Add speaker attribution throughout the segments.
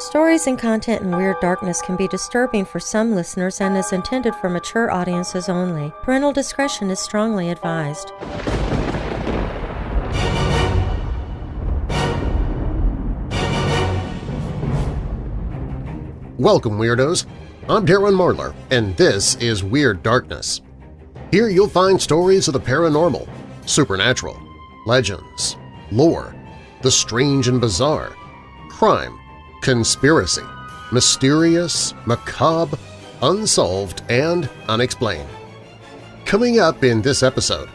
Speaker 1: Stories and content in Weird Darkness can be disturbing for some listeners and is intended for mature audiences only. Parental discretion is strongly advised.
Speaker 2: Welcome, Weirdos! I'm Darren Marlar, and this is Weird Darkness. Here you'll find stories of the paranormal, supernatural, legends, lore, the strange and bizarre, crime, conspiracy, mysterious, macabre, unsolved, and unexplained. Coming up in this episode,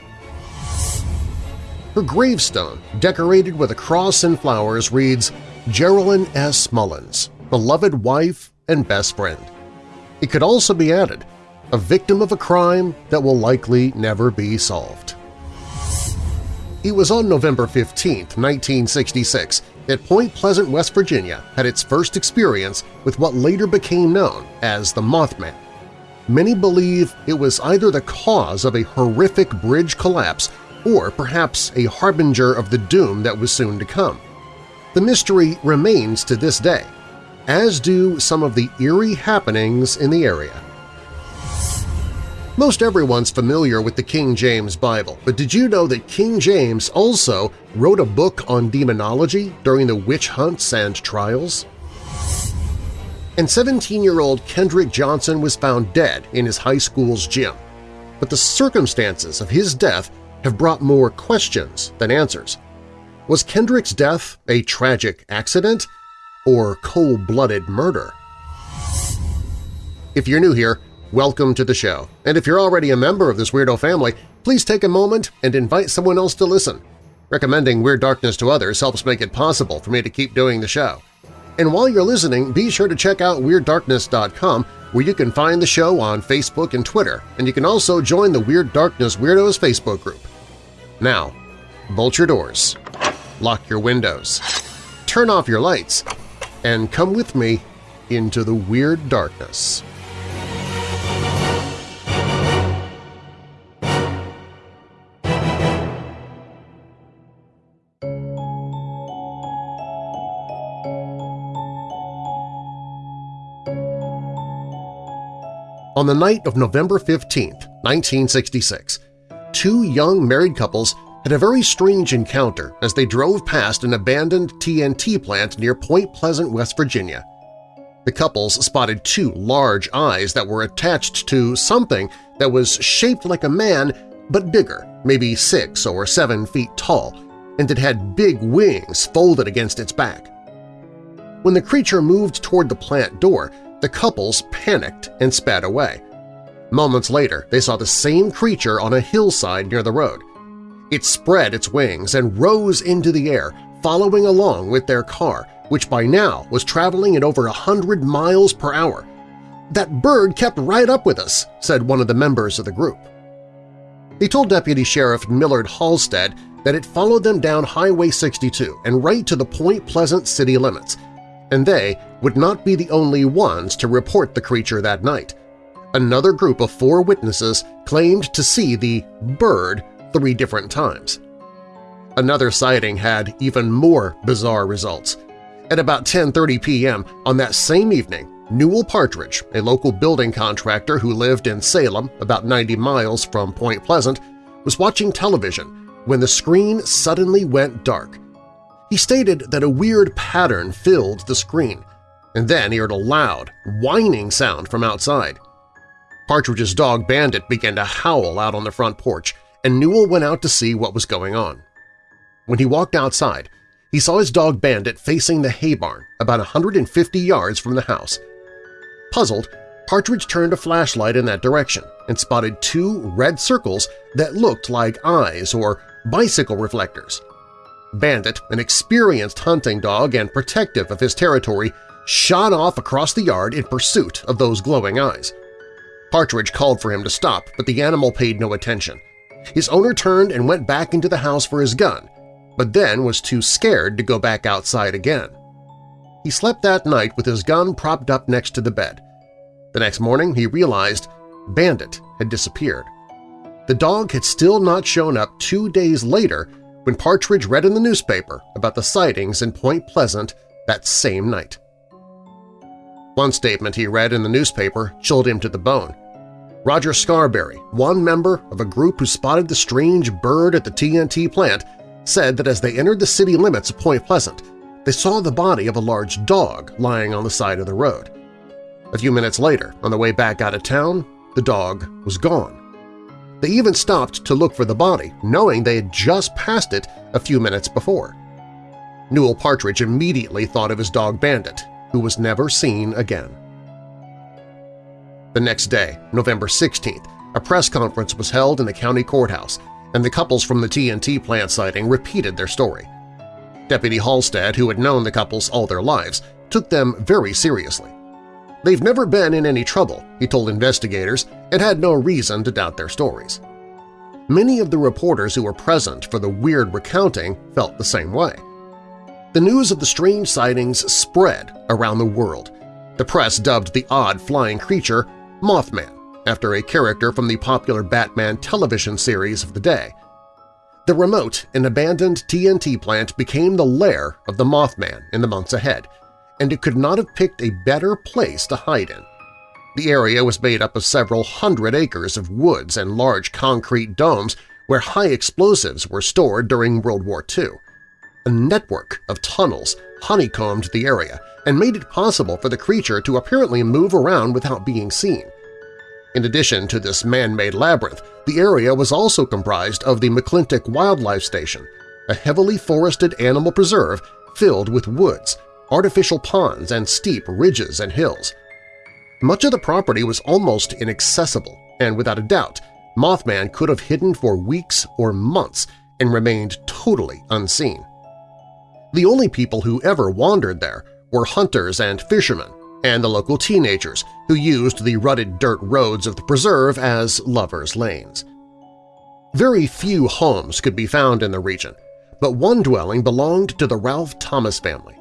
Speaker 2: her gravestone, decorated with a cross and flowers, reads Geraldine S. Mullins, beloved wife and best friend. It could also be added, a victim of a crime that will likely never be solved. It was on November 15, 1966, that Point Pleasant, West Virginia had its first experience with what later became known as the Mothman. Many believe it was either the cause of a horrific bridge collapse or perhaps a harbinger of the doom that was soon to come. The mystery remains to this day, as do some of the eerie happenings in the area. Most everyone's familiar with the King James Bible, but did you know that King James also wrote a book on demonology during the witch hunts and trials? And 17-year-old Kendrick Johnson was found dead in his high school's gym, but the circumstances of his death have brought more questions than answers. Was Kendrick's death a tragic accident or cold-blooded murder? If you're new here, welcome to the show. And if you're already a member of this weirdo family, please take a moment and invite someone else to listen. Recommending Weird Darkness to others helps make it possible for me to keep doing the show. And while you're listening, be sure to check out WeirdDarkness.com where you can find the show on Facebook and Twitter, and you can also join the Weird Darkness Weirdos Facebook group. Now, bolt your doors, lock your windows, turn off your lights, and come with me into the Weird Darkness. On the night of November 15, 1966, two young married couples had a very strange encounter as they drove past an abandoned TNT plant near Point Pleasant, West Virginia. The couples spotted two large eyes that were attached to something that was shaped like a man but bigger, maybe six or seven feet tall, and it had big wings folded against its back. When the creature moved toward the plant door, the couples panicked and sped away. Moments later, they saw the same creature on a hillside near the road. It spread its wings and rose into the air, following along with their car, which by now was traveling at over a hundred miles per hour. That bird kept right up with us, said one of the members of the group. He told Deputy Sheriff Millard Halstead that it followed them down Highway 62 and right to the Point Pleasant city limits, and they would not be the only ones to report the creature that night. Another group of four witnesses claimed to see the bird three different times. Another sighting had even more bizarre results. At about 10.30 p.m. on that same evening, Newell Partridge, a local building contractor who lived in Salem, about 90 miles from Point Pleasant, was watching television when the screen suddenly went dark he stated that a weird pattern filled the screen, and then he heard a loud, whining sound from outside. Partridge's dog Bandit began to howl out on the front porch, and Newell went out to see what was going on. When he walked outside, he saw his dog Bandit facing the hay barn about 150 yards from the house. Puzzled, Partridge turned a flashlight in that direction and spotted two red circles that looked like eyes or bicycle reflectors. Bandit, an experienced hunting dog and protective of his territory, shot off across the yard in pursuit of those glowing eyes. Partridge called for him to stop, but the animal paid no attention. His owner turned and went back into the house for his gun, but then was too scared to go back outside again. He slept that night with his gun propped up next to the bed. The next morning he realized Bandit had disappeared. The dog had still not shown up two days later when Partridge read in the newspaper about the sightings in Point Pleasant that same night. One statement he read in the newspaper chilled him to the bone. Roger Scarberry, one member of a group who spotted the strange bird at the TNT plant, said that as they entered the city limits of Point Pleasant, they saw the body of a large dog lying on the side of the road. A few minutes later, on the way back out of town, the dog was gone. They even stopped to look for the body, knowing they had just passed it a few minutes before. Newell Partridge immediately thought of his dog Bandit, who was never seen again. The next day, November 16th, a press conference was held in the county courthouse, and the couples from the TNT plant sighting repeated their story. Deputy Halstead, who had known the couples all their lives, took them very seriously. They've never been in any trouble, he told investigators, and had no reason to doubt their stories. Many of the reporters who were present for the weird recounting felt the same way. The news of the strange sightings spread around the world. The press dubbed the odd flying creature Mothman, after a character from the popular Batman television series of the day. The remote and abandoned TNT plant became the lair of the Mothman in the months ahead, and it could not have picked a better place to hide in. The area was made up of several hundred acres of woods and large concrete domes where high explosives were stored during World War II. A network of tunnels honeycombed the area and made it possible for the creature to apparently move around without being seen. In addition to this man-made labyrinth, the area was also comprised of the McClintic Wildlife Station, a heavily forested animal preserve filled with woods, artificial ponds, and steep ridges and hills. Much of the property was almost inaccessible, and without a doubt, Mothman could have hidden for weeks or months and remained totally unseen. The only people who ever wandered there were hunters and fishermen, and the local teenagers who used the rutted dirt roads of the preserve as lovers' lanes. Very few homes could be found in the region, but one dwelling belonged to the Ralph Thomas family.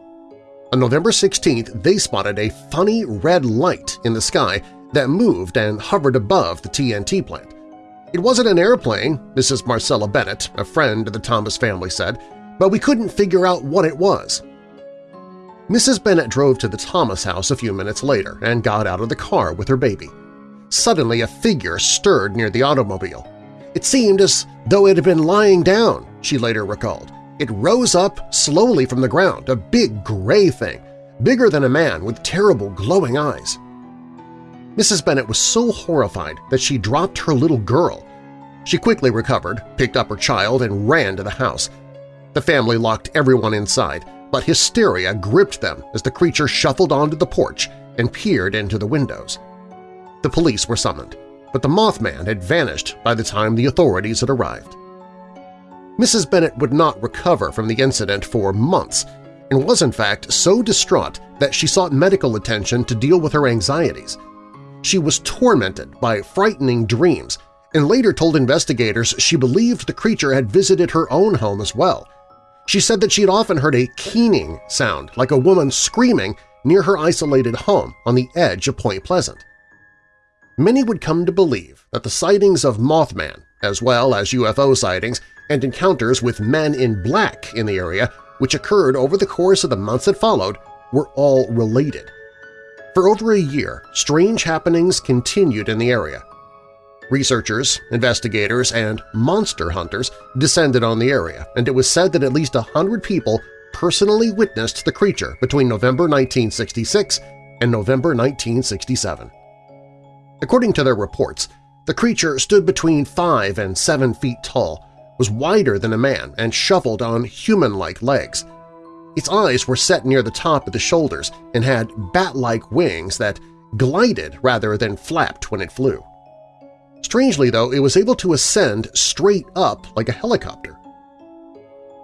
Speaker 2: On November 16th, they spotted a funny red light in the sky that moved and hovered above the TNT plant. It wasn't an airplane, Mrs. Marcella Bennett, a friend of the Thomas family said, but we couldn't figure out what it was. Mrs. Bennett drove to the Thomas house a few minutes later and got out of the car with her baby. Suddenly a figure stirred near the automobile. It seemed as though it had been lying down, she later recalled. It rose up slowly from the ground, a big gray thing, bigger than a man with terrible glowing eyes. Mrs. Bennett was so horrified that she dropped her little girl. She quickly recovered, picked up her child, and ran to the house. The family locked everyone inside, but hysteria gripped them as the creature shuffled onto the porch and peered into the windows. The police were summoned, but the Mothman had vanished by the time the authorities had arrived. Mrs. Bennett would not recover from the incident for months and was in fact so distraught that she sought medical attention to deal with her anxieties. She was tormented by frightening dreams and later told investigators she believed the creature had visited her own home as well, she said that she had often heard a keening sound like a woman screaming near her isolated home on the edge of Point Pleasant. Many would come to believe that the sightings of Mothman, as well as UFO sightings and encounters with men in black in the area, which occurred over the course of the months that followed, were all related. For over a year, strange happenings continued in the area, Researchers, investigators, and monster hunters descended on the area, and it was said that at least a hundred people personally witnessed the creature between November 1966 and November 1967. According to their reports, the creature stood between 5 and 7 feet tall, was wider than a man, and shuffled on human-like legs. Its eyes were set near the top of the shoulders and had bat-like wings that glided rather than flapped when it flew. Strangely, though, it was able to ascend straight up like a helicopter.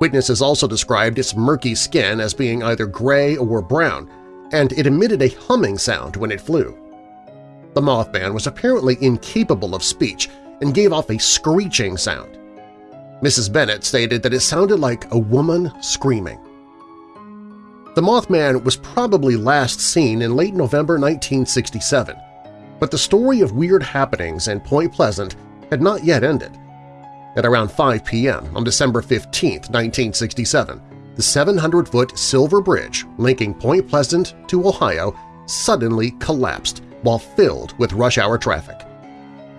Speaker 2: Witnesses also described its murky skin as being either gray or brown, and it emitted a humming sound when it flew. The Mothman was apparently incapable of speech and gave off a screeching sound. Mrs. Bennett stated that it sounded like a woman screaming. The Mothman was probably last seen in late November 1967, but the story of weird happenings in Point Pleasant had not yet ended. At around 5 p.m. on December 15, 1967, the 700-foot Silver Bridge linking Point Pleasant to Ohio suddenly collapsed while filled with rush-hour traffic.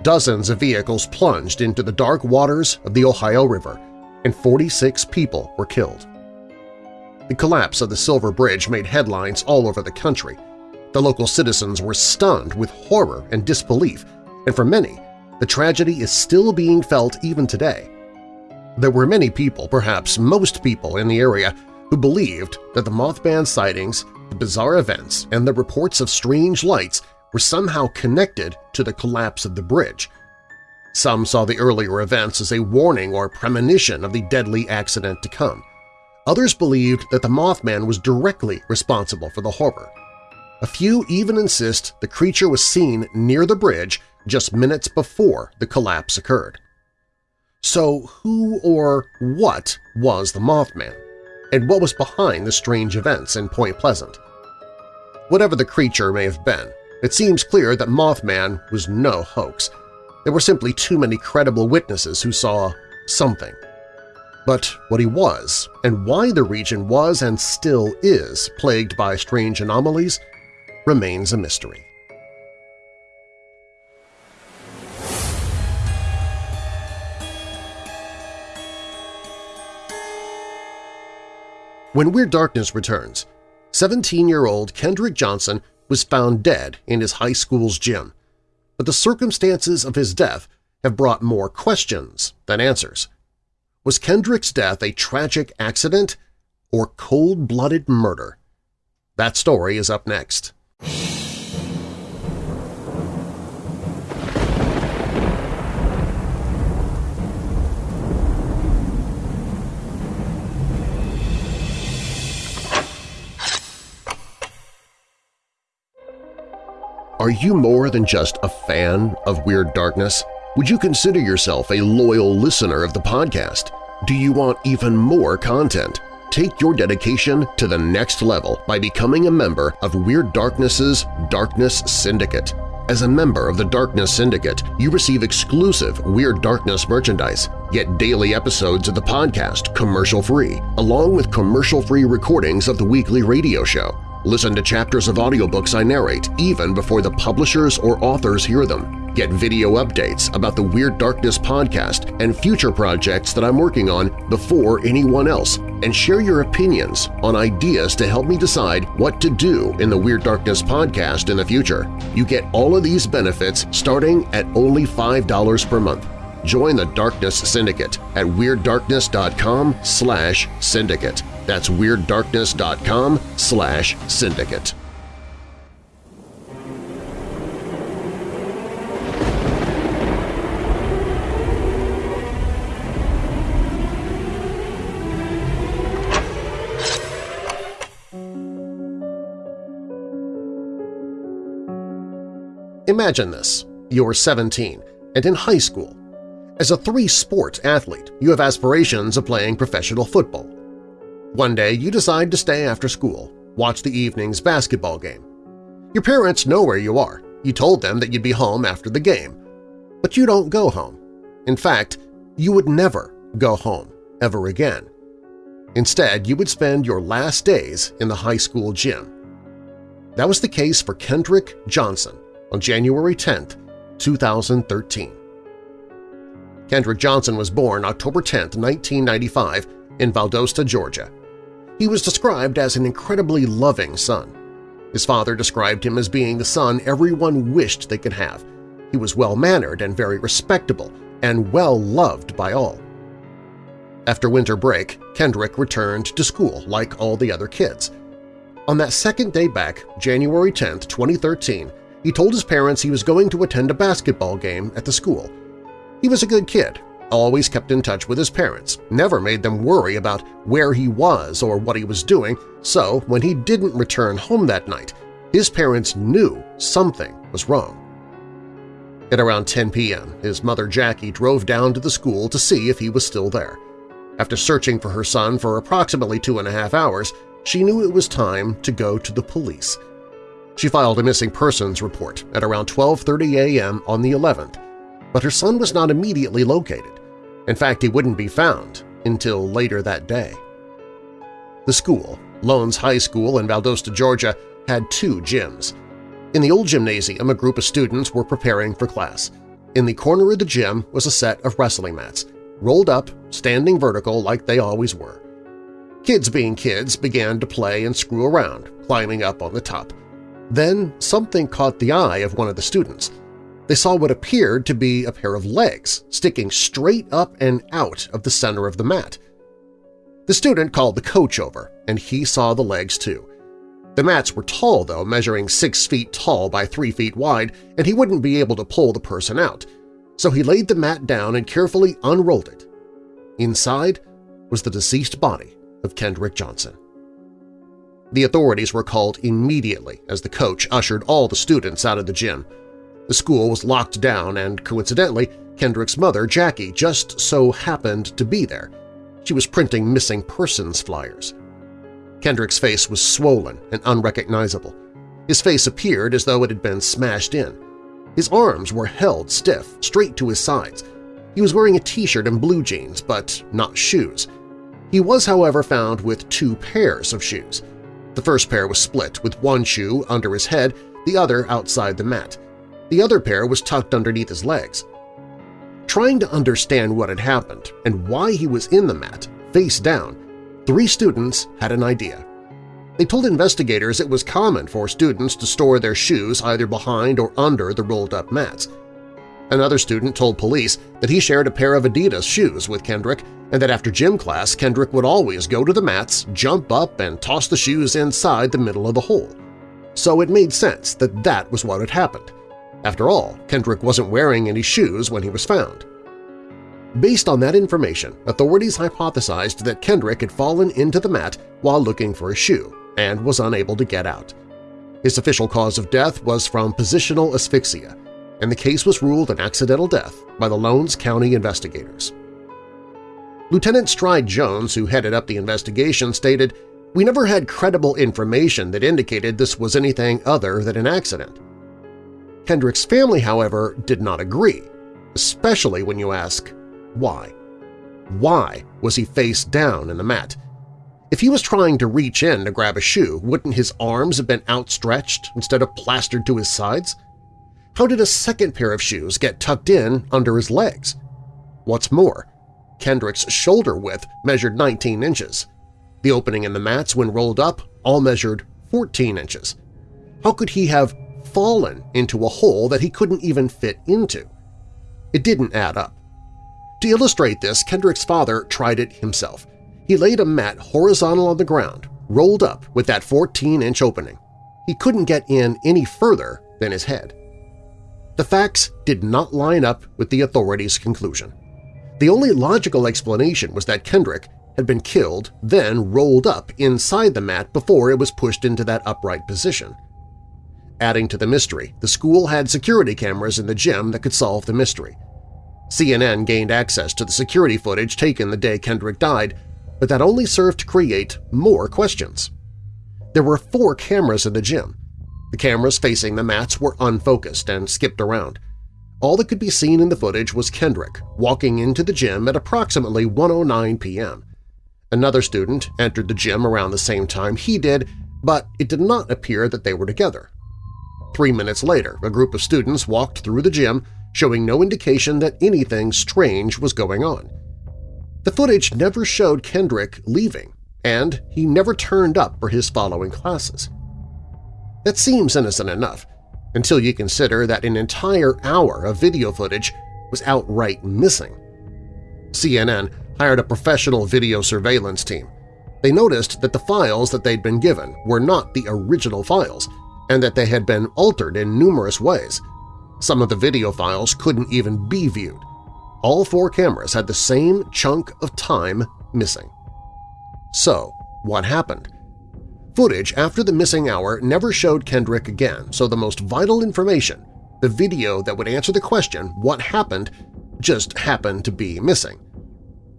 Speaker 2: Dozens of vehicles plunged into the dark waters of the Ohio River, and 46 people were killed. The collapse of the Silver Bridge made headlines all over the country. The local citizens were stunned with horror and disbelief, and for many, the tragedy is still being felt even today. There were many people, perhaps most people in the area, who believed that the Mothman sightings, the bizarre events, and the reports of strange lights were somehow connected to the collapse of the bridge. Some saw the earlier events as a warning or premonition of the deadly accident to come. Others believed that the Mothman was directly responsible for the horror. A few even insist the creature was seen near the bridge just minutes before the collapse occurred. So who or what was the Mothman? And what was behind the strange events in Point Pleasant? Whatever the creature may have been, it seems clear that Mothman was no hoax. There were simply too many credible witnesses who saw something. But what he was, and why the region was and still is plagued by strange anomalies, remains a mystery. When Weird Darkness returns, 17-year-old Kendrick Johnson was found dead in his high school's gym, but the circumstances of his death have brought more questions than answers. Was Kendrick's death a tragic accident or cold-blooded murder? That story is up next. Are you more than just a fan of Weird Darkness? Would you consider yourself a loyal listener of the podcast? Do you want even more content? Take your dedication to the next level by becoming a member of Weird Darkness's Darkness Syndicate. As a member of the Darkness Syndicate, you receive exclusive Weird Darkness merchandise, get daily episodes of the podcast commercial-free, along with commercial-free recordings of the weekly radio show. Listen to chapters of audiobooks I narrate even before the publishers or authors hear them. Get video updates about the Weird Darkness podcast and future projects that I'm working on before anyone else, and share your opinions on ideas to help me decide what to do in the Weird Darkness podcast in the future. You get all of these benefits starting at only $5 per month. Join the Darkness Syndicate at WeirdDarkness.com slash syndicate. That's WeirdDarkness.com slash syndicate. Imagine this. You're 17 and in high school. As a three-sport athlete, you have aspirations of playing professional football. One day you decide to stay after school, watch the evening's basketball game. Your parents know where you are. You told them that you'd be home after the game. But you don't go home. In fact, you would never go home ever again. Instead, you would spend your last days in the high school gym. That was the case for Kendrick Johnson on January 10, 2013. Kendrick Johnson was born October 10, 1995, in Valdosta, Georgia. He was described as an incredibly loving son. His father described him as being the son everyone wished they could have. He was well-mannered and very respectable, and well-loved by all. After winter break, Kendrick returned to school like all the other kids. On that second day back, January 10, 2013, he told his parents he was going to attend a basketball game at the school. He was a good kid, always kept in touch with his parents, never made them worry about where he was or what he was doing, so when he didn't return home that night, his parents knew something was wrong. At around 10 p.m., his mother Jackie drove down to the school to see if he was still there. After searching for her son for approximately two and a half hours, she knew it was time to go to the police. She filed a missing persons report at around 12.30 a.m. on the 11th, but her son was not immediately located. In fact, he wouldn't be found until later that day. The school, Lowndes High School in Valdosta, Georgia, had two gyms. In the old gymnasium, a group of students were preparing for class. In the corner of the gym was a set of wrestling mats, rolled up, standing vertical like they always were. Kids being kids began to play and screw around, climbing up on the top. Then something caught the eye of one of the students. They saw what appeared to be a pair of legs sticking straight up and out of the center of the mat. The student called the coach over, and he saw the legs too. The mats were tall, though, measuring six feet tall by three feet wide, and he wouldn't be able to pull the person out. So he laid the mat down and carefully unrolled it. Inside was the deceased body of Kendrick Johnson. The authorities were called immediately as the coach ushered all the students out of the gym. The school was locked down and, coincidentally, Kendrick's mother, Jackie, just so happened to be there. She was printing missing persons flyers. Kendrick's face was swollen and unrecognizable. His face appeared as though it had been smashed in. His arms were held stiff, straight to his sides. He was wearing a t-shirt and blue jeans, but not shoes. He was, however, found with two pairs of shoes. The first pair was split, with one shoe under his head, the other outside the mat. The other pair was tucked underneath his legs. Trying to understand what had happened and why he was in the mat, face down, three students had an idea. They told investigators it was common for students to store their shoes either behind or under the rolled-up mats. Another student told police that he shared a pair of Adidas shoes with Kendrick and that after gym class Kendrick would always go to the mats, jump up, and toss the shoes inside the middle of the hole. So it made sense that that was what had happened. After all, Kendrick wasn't wearing any shoes when he was found. Based on that information, authorities hypothesized that Kendrick had fallen into the mat while looking for a shoe and was unable to get out. His official cause of death was from positional asphyxia, and the case was ruled an accidental death by the Lowndes County investigators. Lieutenant Stryde Jones, who headed up the investigation, stated, We never had credible information that indicated this was anything other than an accident. Kendrick's family, however, did not agree, especially when you ask, why? Why was he face down in the mat? If he was trying to reach in to grab a shoe, wouldn't his arms have been outstretched instead of plastered to his sides? How did a second pair of shoes get tucked in under his legs? What's more, Kendrick's shoulder width measured 19 inches. The opening in the mats when rolled up all measured 14 inches. How could he have fallen into a hole that he couldn't even fit into? It didn't add up. To illustrate this, Kendrick's father tried it himself. He laid a mat horizontal on the ground, rolled up with that 14-inch opening. He couldn't get in any further than his head. The facts did not line up with the authorities' conclusion. The only logical explanation was that Kendrick had been killed, then rolled up inside the mat before it was pushed into that upright position. Adding to the mystery, the school had security cameras in the gym that could solve the mystery. CNN gained access to the security footage taken the day Kendrick died, but that only served to create more questions. There were four cameras in the gym. The cameras facing the mats were unfocused and skipped around. All that could be seen in the footage was Kendrick walking into the gym at approximately 1.09 p.m. Another student entered the gym around the same time he did, but it did not appear that they were together. Three minutes later, a group of students walked through the gym showing no indication that anything strange was going on. The footage never showed Kendrick leaving, and he never turned up for his following classes. That seems innocent enough, until you consider that an entire hour of video footage was outright missing. CNN hired a professional video surveillance team. They noticed that the files that they'd been given were not the original files and that they had been altered in numerous ways, some of the video files couldn't even be viewed. All four cameras had the same chunk of time missing. So, what happened? Footage after the missing hour never showed Kendrick again, so the most vital information, the video that would answer the question what happened, just happened to be missing.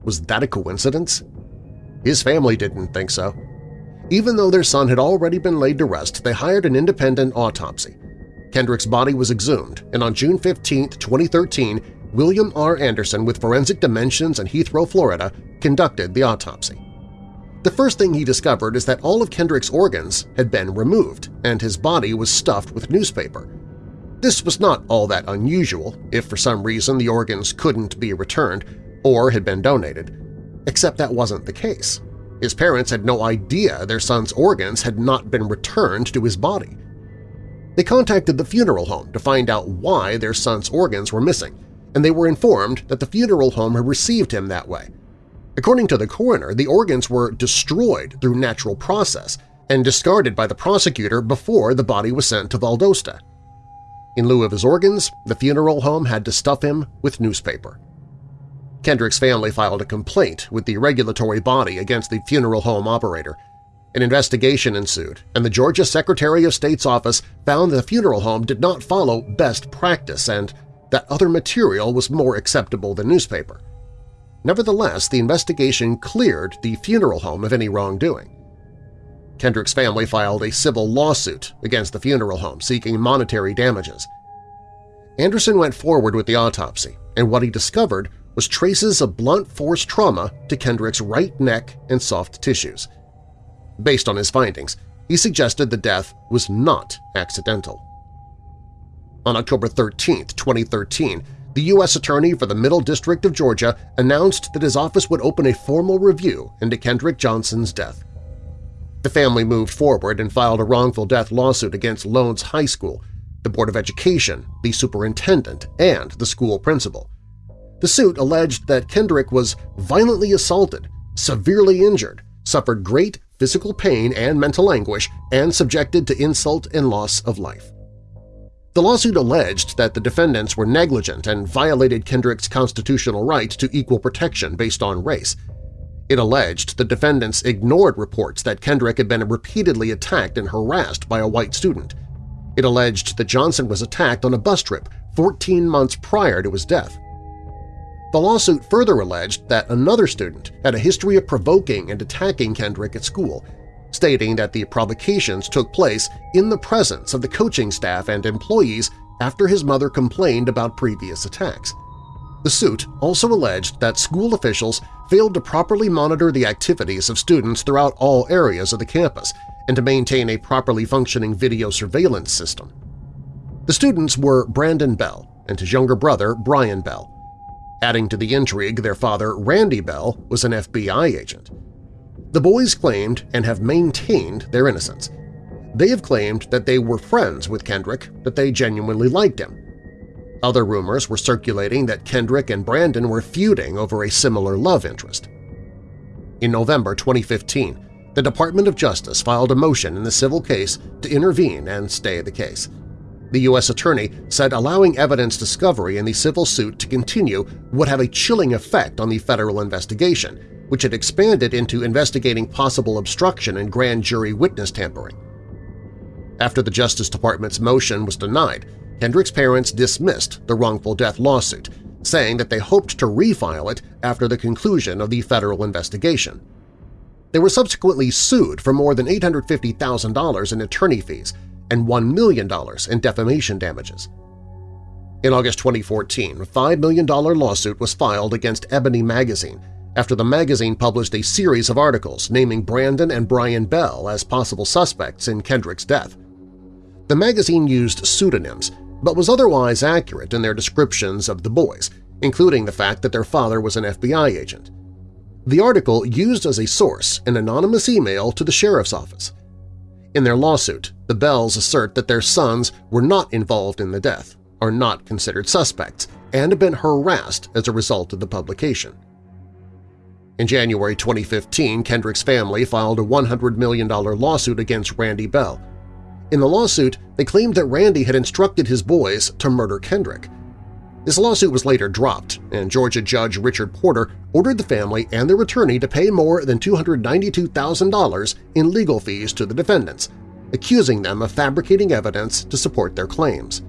Speaker 2: Was that a coincidence? His family didn't think so. Even though their son had already been laid to rest, they hired an independent autopsy. Kendrick's body was exhumed, and on June 15, 2013, William R. Anderson with Forensic Dimensions in Heathrow, Florida, conducted the autopsy. The first thing he discovered is that all of Kendrick's organs had been removed and his body was stuffed with newspaper. This was not all that unusual if for some reason the organs couldn't be returned or had been donated, except that wasn't the case. His parents had no idea their son's organs had not been returned to his body. They contacted the funeral home to find out why their son's organs were missing, and they were informed that the funeral home had received him that way. According to the coroner, the organs were destroyed through natural process and discarded by the prosecutor before the body was sent to Valdosta. In lieu of his organs, the funeral home had to stuff him with newspaper. Kendrick's family filed a complaint with the regulatory body against the funeral home operator. An investigation ensued, and the Georgia Secretary of State's office found the funeral home did not follow best practice and that other material was more acceptable than newspaper. Nevertheless, the investigation cleared the funeral home of any wrongdoing. Kendrick's family filed a civil lawsuit against the funeral home seeking monetary damages. Anderson went forward with the autopsy, and what he discovered was traces of blunt force trauma to Kendrick's right neck and soft tissues. Based on his findings, he suggested the death was not accidental. On October 13, 2013, the U.S. Attorney for the Middle District of Georgia announced that his office would open a formal review into Kendrick Johnson's death. The family moved forward and filed a wrongful death lawsuit against Lowndes High School, the Board of Education, the superintendent, and the school principal. The suit alleged that Kendrick was violently assaulted, severely injured, suffered great physical pain and mental anguish, and subjected to insult and loss of life. The lawsuit alleged that the defendants were negligent and violated Kendrick's constitutional right to equal protection based on race. It alleged the defendants ignored reports that Kendrick had been repeatedly attacked and harassed by a white student. It alleged that Johnson was attacked on a bus trip 14 months prior to his death. The lawsuit further alleged that another student had a history of provoking and attacking Kendrick at school, stating that the provocations took place in the presence of the coaching staff and employees after his mother complained about previous attacks. The suit also alleged that school officials failed to properly monitor the activities of students throughout all areas of the campus and to maintain a properly functioning video surveillance system. The students were Brandon Bell and his younger brother Brian Bell, Adding to the intrigue, their father, Randy Bell, was an FBI agent. The boys claimed and have maintained their innocence. They have claimed that they were friends with Kendrick, that they genuinely liked him. Other rumors were circulating that Kendrick and Brandon were feuding over a similar love interest. In November 2015, the Department of Justice filed a motion in the civil case to intervene and stay the case. The U.S. Attorney said allowing evidence discovery in the civil suit to continue would have a chilling effect on the federal investigation, which had expanded into investigating possible obstruction and grand jury witness tampering. After the Justice Department's motion was denied, Kendrick's parents dismissed the wrongful death lawsuit, saying that they hoped to refile it after the conclusion of the federal investigation. They were subsequently sued for more than $850,000 in attorney fees and $1 million in defamation damages. In August 2014, a $5 million lawsuit was filed against Ebony Magazine after the magazine published a series of articles naming Brandon and Brian Bell as possible suspects in Kendrick's death. The magazine used pseudonyms, but was otherwise accurate in their descriptions of the boys, including the fact that their father was an FBI agent. The article used as a source an anonymous email to the sheriff's office. In their lawsuit, the Bells assert that their sons were not involved in the death, are not considered suspects, and have been harassed as a result of the publication. In January 2015, Kendrick's family filed a $100 million lawsuit against Randy Bell. In the lawsuit, they claimed that Randy had instructed his boys to murder Kendrick. This lawsuit was later dropped, and Georgia Judge Richard Porter ordered the family and their attorney to pay more than $292,000 in legal fees to the defendants, accusing them of fabricating evidence to support their claims.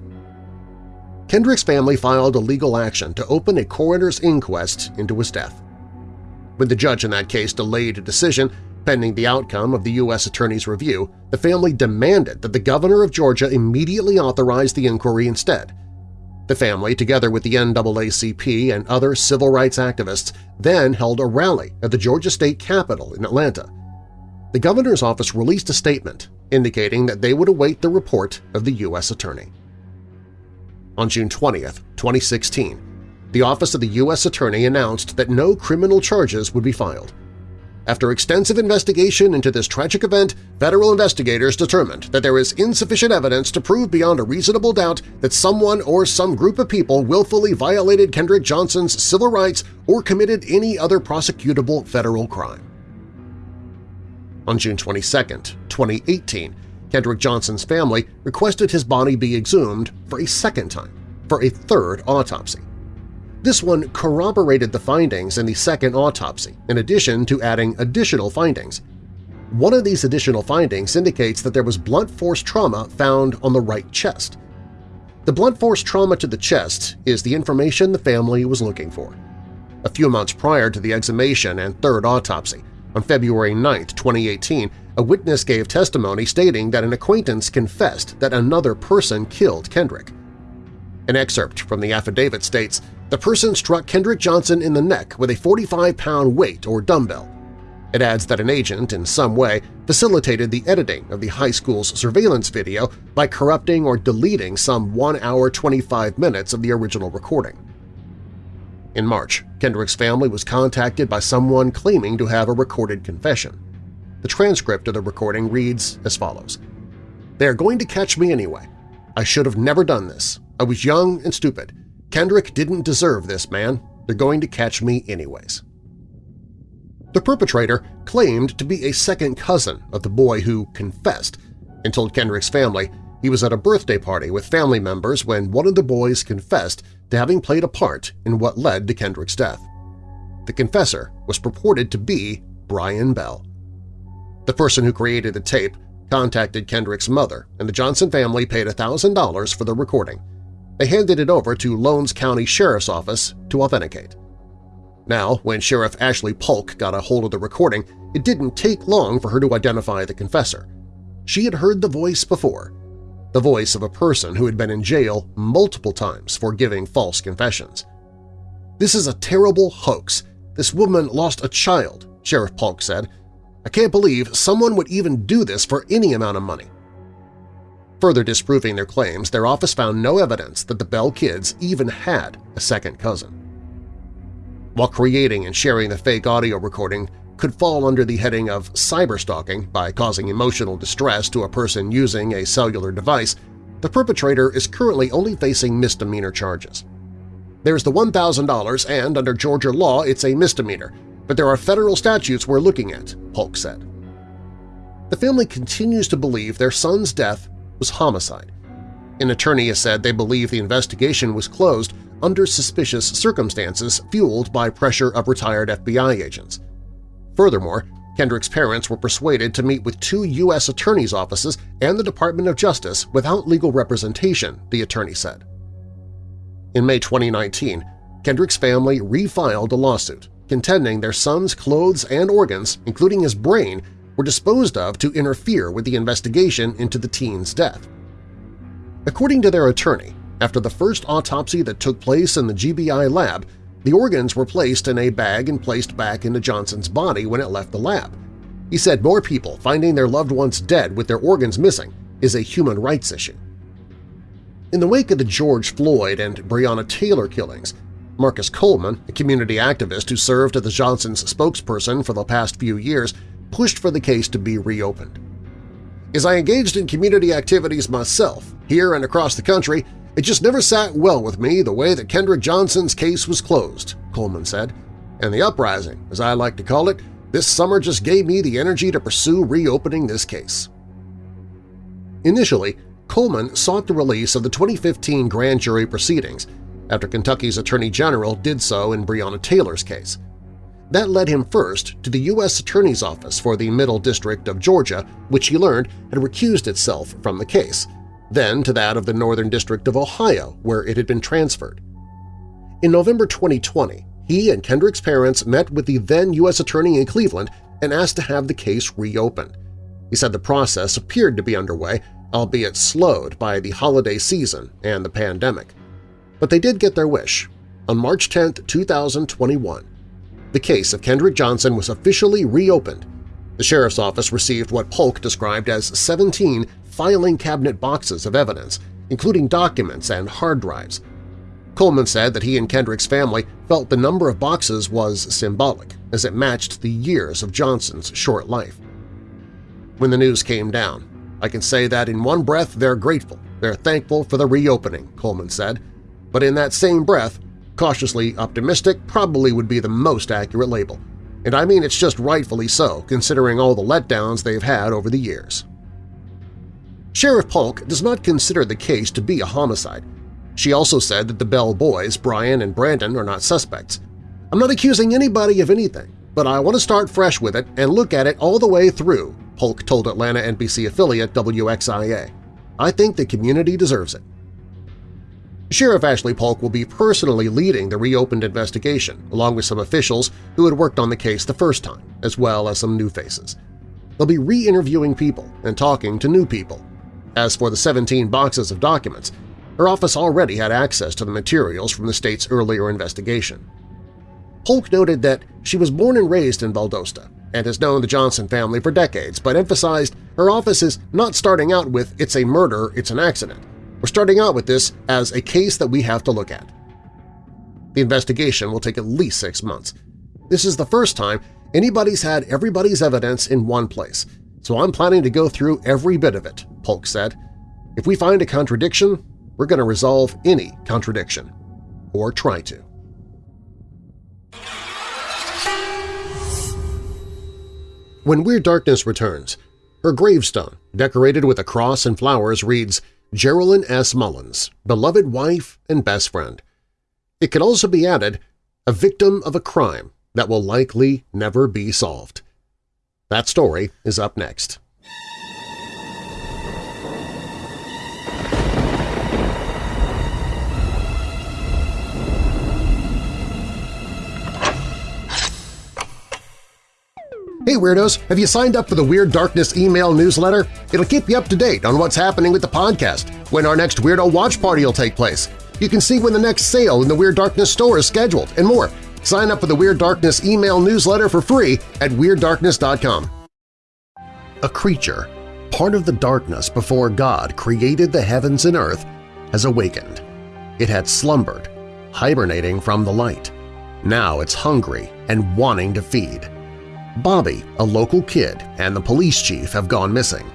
Speaker 2: Kendrick's family filed a legal action to open a coroner's inquest into his death. When the judge in that case delayed a decision pending the outcome of the U.S. Attorney's review, the family demanded that the governor of Georgia immediately authorize the inquiry instead, the family, together with the NAACP and other civil rights activists, then held a rally at the Georgia State Capitol in Atlanta. the governor's office released a statement indicating that they would await the report of the U.S. Attorney. On June 20, 2016, the Office of the U.S. Attorney announced that no criminal charges would be filed. After extensive investigation into this tragic event, federal investigators determined that there is insufficient evidence to prove beyond a reasonable doubt that someone or some group of people willfully violated Kendrick Johnson's civil rights or committed any other prosecutable federal crime. On June 22, 2018, Kendrick Johnson's family requested his body be exhumed for a second time, for a third autopsy. This one corroborated the findings in the second autopsy, in addition to adding additional findings. One of these additional findings indicates that there was blunt force trauma found on the right chest. The blunt force trauma to the chest is the information the family was looking for. A few months prior to the exhumation and third autopsy, on February 9, 2018, a witness gave testimony stating that an acquaintance confessed that another person killed Kendrick. An excerpt from the affidavit states, the person struck Kendrick Johnson in the neck with a 45-pound weight or dumbbell. It adds that an agent, in some way, facilitated the editing of the high school's surveillance video by corrupting or deleting some 1 hour 25 minutes of the original recording. In March, Kendrick's family was contacted by someone claiming to have a recorded confession. The transcript of the recording reads as follows. They are going to catch me anyway. I should have never done this. I was young and stupid. Kendrick didn't deserve this, man. They're going to catch me anyways. The perpetrator claimed to be a second cousin of the boy who confessed and told Kendrick's family he was at a birthday party with family members when one of the boys confessed to having played a part in what led to Kendrick's death. The confessor was purported to be Brian Bell. The person who created the tape contacted Kendrick's mother, and the Johnson family paid $1,000 for the recording. They handed it over to Lowndes County Sheriff's Office to authenticate. Now, when Sheriff Ashley Paulk got a hold of the recording, it didn't take long for her to identify the confessor. She had heard the voice before, the voice of a person who had been in jail multiple times for giving false confessions. This is a terrible hoax. This woman lost a child, Sheriff Paulk said. I can't believe someone would even do this for any amount of money. Further disproving their claims, their office found no evidence that the Bell kids even had a second cousin. While creating and sharing the fake audio recording could fall under the heading of cyberstalking by causing emotional distress to a person using a cellular device, the perpetrator is currently only facing misdemeanor charges. There's the $1,000 and, under Georgia law, it's a misdemeanor, but there are federal statutes we're looking at, Paulk said. The family continues to believe their son's death was homicide. An attorney has said they believe the investigation was closed under suspicious circumstances fueled by pressure of retired FBI agents. Furthermore, Kendrick's parents were persuaded to meet with two U.S. attorneys' offices and the Department of Justice without legal representation, the attorney said. In May 2019, Kendrick's family refiled a lawsuit contending their son's clothes and organs, including his brain, were disposed of to interfere with the investigation into the teen's death. According to their attorney, after the first autopsy that took place in the GBI lab, the organs were placed in a bag and placed back into Johnson's body when it left the lab. He said more people finding their loved ones dead with their organs missing is a human rights issue. In the wake of the George Floyd and Breonna Taylor killings, Marcus Coleman, a community activist who served as the Johnson's spokesperson for the past few years, pushed for the case to be reopened. As I engaged in community activities myself, here and across the country, it just never sat well with me the way that Kendrick Johnson's case was closed, Coleman said, and the uprising, as I like to call it, this summer just gave me the energy to pursue reopening this case. Initially, Coleman sought the release of the 2015 grand jury proceedings after Kentucky's Attorney General did so in Breonna Taylor's case. That led him first to the U.S. Attorney's Office for the Middle District of Georgia, which he learned had recused itself from the case, then to that of the Northern District of Ohio, where it had been transferred. In November 2020, he and Kendrick's parents met with the then U.S. Attorney in Cleveland and asked to have the case reopened. He said the process appeared to be underway, albeit slowed by the holiday season and the pandemic. But they did get their wish. On March 10, 2021, the case of Kendrick Johnson was officially reopened, The sheriff's office received what Paulk described as 17 filing cabinet boxes of evidence, including documents and hard drives. Coleman said that he and Kendrick's family felt the number of boxes was symbolic, as it matched the years of Johnson's short life. When the news came down, I can say that in one breath they're grateful, they're thankful for the reopening, Coleman said, but in that same breath, cautiously optimistic probably would be the most accurate label. And I mean it's just rightfully so, considering all the letdowns they've had over the years. Sheriff Paulk does not consider the case to be a homicide. She also said that the Bell boys, Brian and Brandon, are not suspects. I'm not accusing anybody of anything, but I want to start fresh with it and look at it all the way through, Paulk told Atlanta NBC affiliate WXIA. I think the community deserves it. Sheriff Ashley Paulk will be personally leading the reopened investigation, along with some officials who had worked on the case the first time, as well as some new faces. They'll be re-interviewing people and talking to new people. As for the 17 boxes of documents, her office already had access to the materials from the state's earlier investigation. Paulk noted that she was born and raised in Valdosta and has known the Johnson family for decades, but emphasized her office is not starting out with it's a murder, it's an accident. We're starting out with this as a case that we have to look at. The investigation will take at least six months. This is the first time anybody's had everybody's evidence in one place, so I'm planning to go through every bit of it, Paulk said. If we find a contradiction, we're going to resolve any contradiction, or try to. When Weird Darkness returns, her gravestone, decorated with a cross and flowers, reads Geraldine S. Mullins, beloved wife and best friend. It can also be added, a victim of a crime that will likely never be solved. That story is up next. Hey Weirdos! Have you signed up for the Weird Darkness email newsletter? It'll keep you up to date on what's happening with the podcast, when our next Weirdo Watch Party will take place. You can see when the next sale in the Weird Darkness store is scheduled, and more. Sign up for the Weird Darkness email newsletter for free at WeirdDarkness.com. A creature, part of the darkness before God created the heavens and earth, has awakened. It had slumbered, hibernating from the light. Now it's hungry and wanting to feed. Bobby, a local kid, and the police chief have gone missing.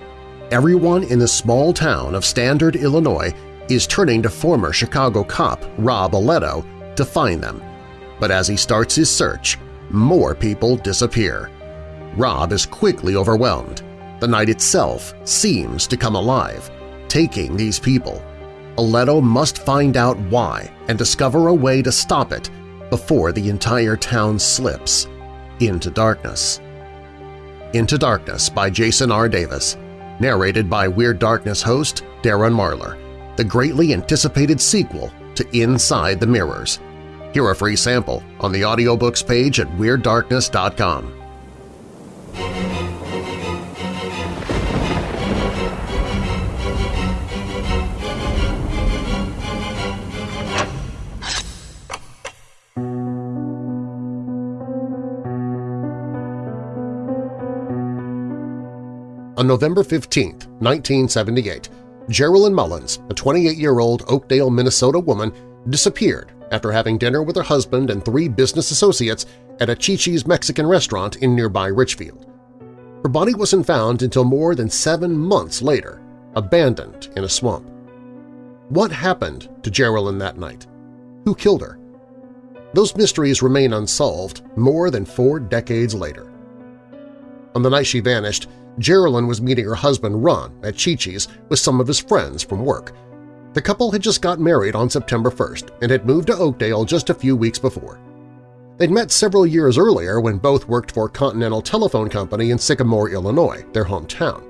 Speaker 2: Everyone in the small town of Standard, Illinois is turning to former Chicago cop Rob Aletto to find them. But as he starts his search, more people disappear. Rob is quickly overwhelmed. The night itself seems to come alive, taking these people. Aletto must find out why and discover a way to stop it before the entire town slips into Darkness. Into Darkness by Jason R. Davis, narrated by Weird Darkness host Darren Marlar, the greatly anticipated sequel to Inside the Mirrors. Hear a free sample on the audiobooks page at WeirdDarkness.com. On November 15, 1978, Geraldine Mullins, a 28-year-old Oakdale, Minnesota woman, disappeared after having dinner with her husband and three business associates at a Chi-Chi's Mexican restaurant in nearby Richfield. Her body wasn't found until more than seven months later, abandoned in a swamp. What happened to Geraldine that night? Who killed her? Those mysteries remain unsolved more than four decades later. On the night she vanished, Geraldine was meeting her husband Ron at Chi-Chi's with some of his friends from work. The couple had just got married on September 1st and had moved to Oakdale just a few weeks before. They'd met several years earlier when both worked for Continental Telephone Company in Sycamore, Illinois, their hometown.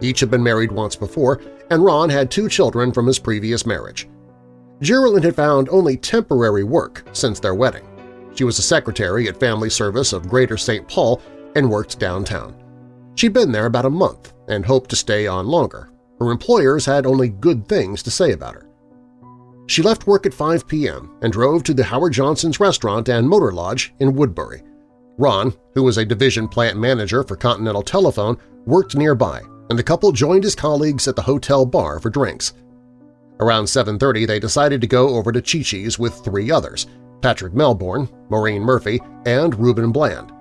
Speaker 2: Each had been married once before, and Ron had two children from his previous marriage. Geraldine had found only temporary work since their wedding. She was a secretary at Family Service of Greater St. Paul and worked downtown. She'd been there about a month and hoped to stay on longer. Her employers had only good things to say about her. She left work at 5 p.m. and drove to the Howard Johnson's restaurant and motor lodge in Woodbury. Ron, who was a division plant manager for Continental Telephone, worked nearby, and the couple joined his colleagues at the hotel bar for drinks. Around 7.30 they decided to go over to Chi-Chi's with three others – Patrick Melbourne, Maureen Murphy, and Reuben Bland.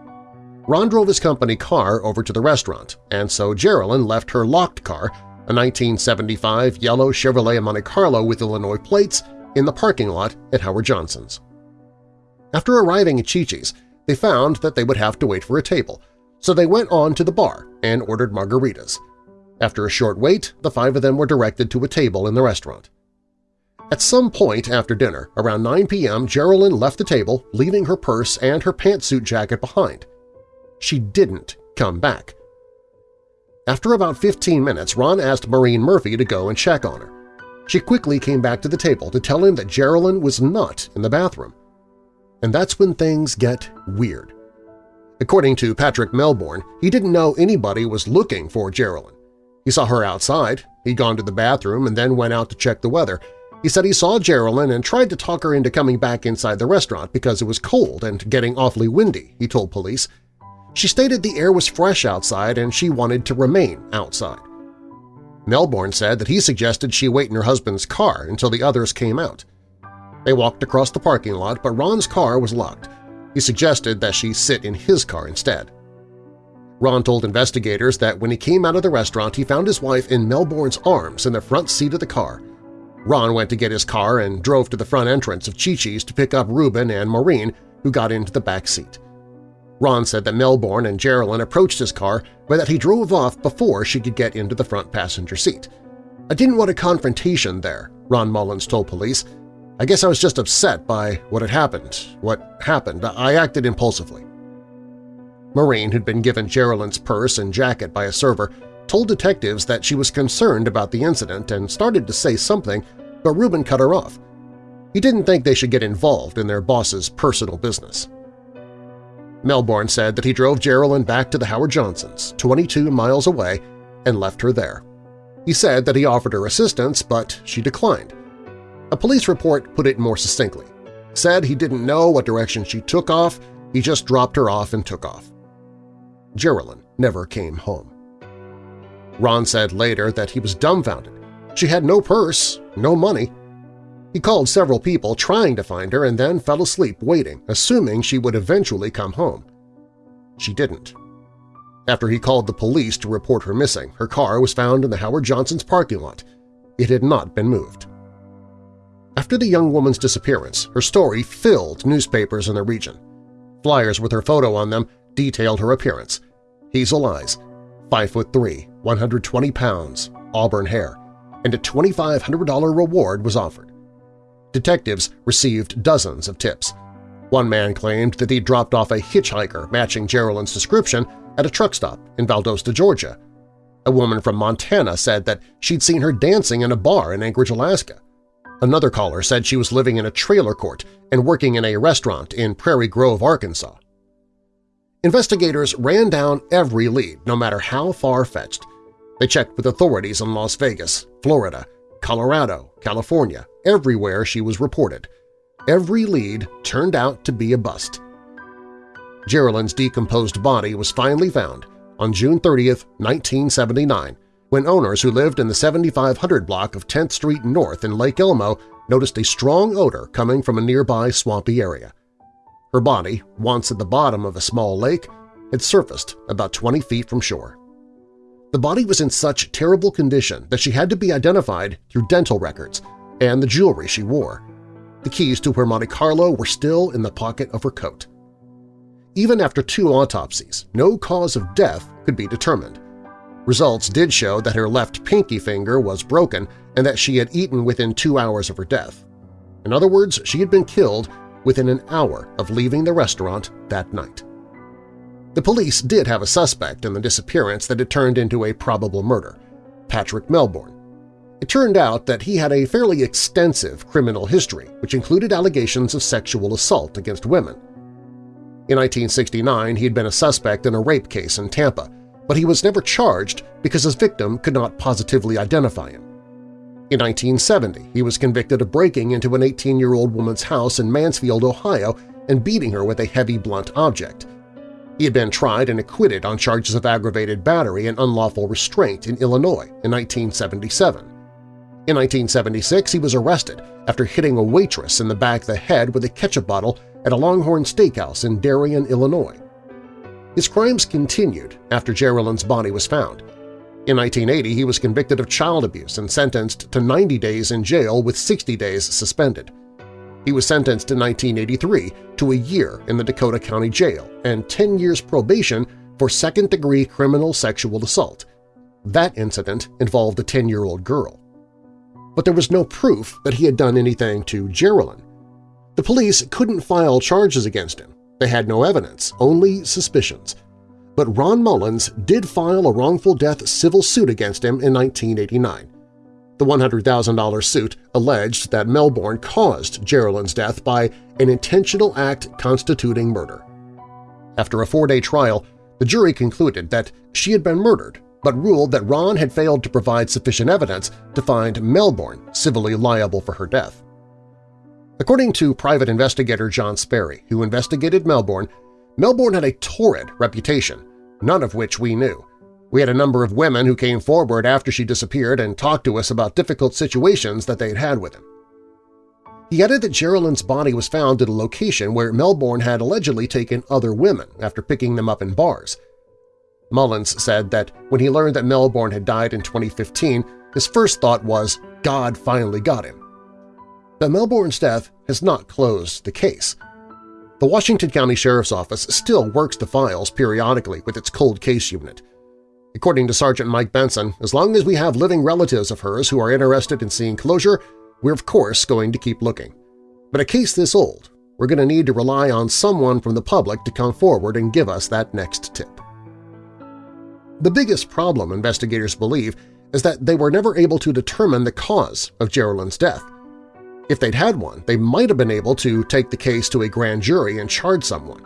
Speaker 2: Ron drove his company car over to the restaurant, and so Geraldine left her locked car, a 1975 yellow Chevrolet Monte Carlo with Illinois plates, in the parking lot at Howard Johnson's. After arriving at Chi-Chi's, they found that they would have to wait for a table, so they went on to the bar and ordered margaritas. After a short wait, the five of them were directed to a table in the restaurant. At some point after dinner, around 9 p.m., Geraldine left the table, leaving her purse and her pantsuit jacket behind she didn't come back. After about 15 minutes, Ron asked Maureen Murphy to go and check on her. She quickly came back to the table to tell him that Geraldine was not in the bathroom. And that's when things get weird. According to Patrick Melbourne, he didn't know anybody was looking for Geraldine. He saw her outside, he'd gone to the bathroom and then went out to check the weather. He said he saw Geraldine and tried to talk her into coming back inside the restaurant because it was cold and getting awfully windy, he told police, she stated the air was fresh outside and she wanted to remain outside. Melbourne said that he suggested she wait in her husband's car until the others came out. They walked across the parking lot, but Ron's car was locked. He suggested that she sit in his car instead. Ron told investigators that when he came out of the restaurant he found his wife in Melbourne's arms in the front seat of the car. Ron went to get his car and drove to the front entrance of Chi-Chi's to pick up Reuben and Maureen, who got into the back seat. Ron said that Melbourne and Geraldine approached his car but that he drove off before she could get into the front passenger seat. I didn't want a confrontation there, Ron Mullins told police. I guess I was just upset by what had happened. What happened, I acted impulsively. Maureen, who'd been given Geraldine's purse and jacket by a server, told detectives that she was concerned about the incident and started to say something, but Reuben cut her off. He didn't think they should get involved in their boss's personal business. Melbourne said that he drove Geraldine back to the Howard Johnsons, 22 miles away, and left her there. He said that he offered her assistance, but she declined. A police report put it more succinctly. Said he didn't know what direction she took off, he just dropped her off and took off. Geraldine never came home. Ron said later that he was dumbfounded. She had no purse, no money, he called several people trying to find her and then fell asleep waiting, assuming she would eventually come home. She didn't. After he called the police to report her missing, her car was found in the Howard Johnson's parking lot. It had not been moved. After the young woman's disappearance, her story filled newspapers in the region. Flyers with her photo on them detailed her appearance. Hazel eyes, 5 foot 3, 120 pounds, auburn hair, and a $2,500 reward was offered. Detectives received dozens of tips. One man claimed that he dropped off a hitchhiker matching Geraldine's description at a truck stop in Valdosta, Georgia. A woman from Montana said that she'd seen her dancing in a bar in Anchorage, Alaska. Another caller said she was living in a trailer court and working in a restaurant in Prairie Grove, Arkansas. Investigators ran down every lead, no matter how far-fetched. They checked with authorities in Las Vegas, Florida, Colorado, California, everywhere she was reported. Every lead turned out to be a bust. Geraldine's decomposed body was finally found on June 30, 1979, when owners who lived in the 7500 block of 10th Street North in Lake Elmo noticed a strong odor coming from a nearby swampy area. Her body, once at the bottom of a small lake, had surfaced about 20 feet from shore. The body was in such terrible condition that she had to be identified through dental records and the jewelry she wore. The keys to her Monte Carlo were still in the pocket of her coat. Even after two autopsies, no cause of death could be determined. Results did show that her left pinky finger was broken and that she had eaten within two hours of her death. In other words, she had been killed within an hour of leaving the restaurant that night. The police did have a suspect in the disappearance that had turned into a probable murder, Patrick Melbourne. It turned out that he had a fairly extensive criminal history, which included allegations of sexual assault against women. In 1969, he had been a suspect in a rape case in Tampa, but he was never charged because his victim could not positively identify him. In 1970, he was convicted of breaking into an 18-year-old woman's house in Mansfield, Ohio and beating her with a heavy blunt object. He had been tried and acquitted on charges of aggravated battery and unlawful restraint in Illinois in 1977. In 1976, he was arrested after hitting a waitress in the back of the head with a ketchup bottle at a Longhorn Steakhouse in Darien, Illinois. His crimes continued after Geralyn's body was found. In 1980, he was convicted of child abuse and sentenced to 90 days in jail with 60 days suspended. He was sentenced in 1983 to a year in the Dakota County Jail and 10 years probation for second-degree criminal sexual assault. That incident involved a 10-year-old girl. But there was no proof that he had done anything to Geralyn. The police couldn't file charges against him. They had no evidence, only suspicions – but Ron Mullins did file a wrongful death civil suit against him in 1989. The $100,000 suit alleged that Melbourne caused Geralyn's death by an intentional act constituting murder. After a four-day trial, the jury concluded that she had been murdered, but ruled that Ron had failed to provide sufficient evidence to find Melbourne civilly liable for her death. According to private investigator John Sperry, who investigated Melbourne, Melbourne had a torrid reputation, none of which we knew. We had a number of women who came forward after she disappeared and talked to us about difficult situations that they'd had with him. He added that Geralyn's body was found at a location where Melbourne had allegedly taken other women after picking them up in bars. Mullins said that when he learned that Melbourne had died in 2015, his first thought was, God finally got him. But Melbourne's death has not closed the case. The Washington County Sheriff's Office still works the files periodically with its cold case unit. According to Sergeant Mike Benson, as long as we have living relatives of hers who are interested in seeing closure, we're of course going to keep looking. But a case this old, we're going to need to rely on someone from the public to come forward and give us that next tip. The biggest problem investigators believe is that they were never able to determine the cause of Geralyn's death. If they'd had one, they might have been able to take the case to a grand jury and charge someone.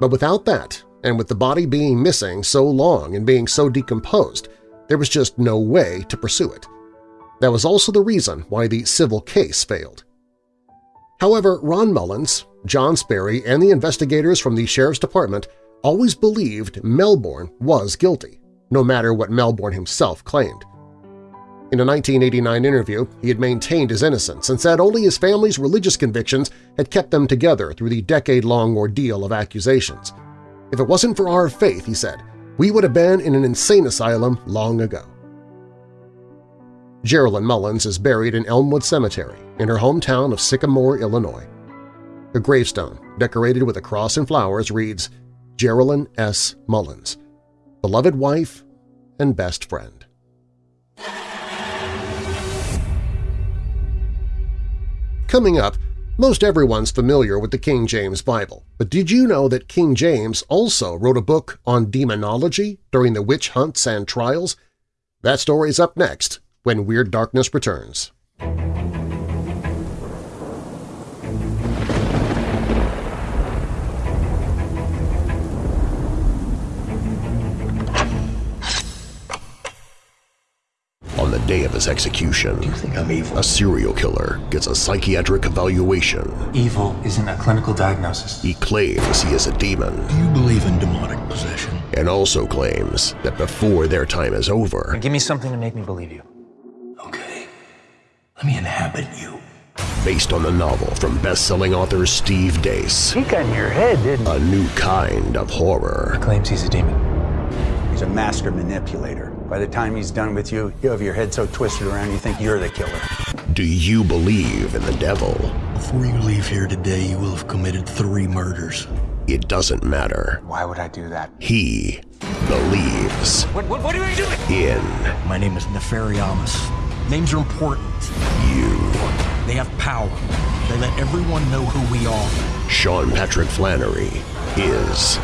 Speaker 2: But without that, and with the body being missing so long and being so decomposed, there was just no way to pursue it. That was also the reason why the civil case failed. However, Ron Mullins, John Sperry, and the investigators from the Sheriff's Department always believed Melbourne was guilty, no matter what Melbourne himself claimed. In a 1989 interview, he had maintained his innocence and said only his family's religious convictions had kept them together through the decade-long ordeal of accusations. If it wasn't for our faith, he said, we would have been in an insane asylum long ago. Geralyn Mullins is buried in Elmwood Cemetery in her hometown of Sycamore, Illinois. Her gravestone, decorated with a cross and flowers, reads, Geralyn S. Mullins, beloved wife and best friend. Coming up, most everyone's familiar with the King James Bible, but did you know that King James also wrote a book on demonology during the witch hunts and trials? That story's up next when Weird Darkness returns. Day of his execution,
Speaker 3: Do you think I'm evil?
Speaker 2: a serial killer gets a psychiatric evaluation.
Speaker 3: Evil isn't a clinical diagnosis.
Speaker 2: He claims he is a demon.
Speaker 4: Do you believe in demonic possession?
Speaker 2: And also claims that before their time is over,
Speaker 3: give me something to make me believe you.
Speaker 4: Okay. Let me inhabit you.
Speaker 2: Based on the novel from best-selling author Steve Deace.
Speaker 3: He got in your head, didn't
Speaker 2: he? A new kind of horror.
Speaker 3: Claims he's a demon.
Speaker 5: He's a master manipulator. By the time he's done with you, you have your head so twisted around you think you're the killer.
Speaker 2: Do you believe in the devil?
Speaker 4: Before you leave here today, you will have committed three murders.
Speaker 2: It doesn't matter.
Speaker 5: Why would I do that?
Speaker 2: He believes.
Speaker 3: What, what, what are you doing?
Speaker 2: In.
Speaker 4: My name is Nefarious. Names are important.
Speaker 2: You.
Speaker 4: They have power. They let everyone know who we are.
Speaker 2: Sean Patrick Flanery is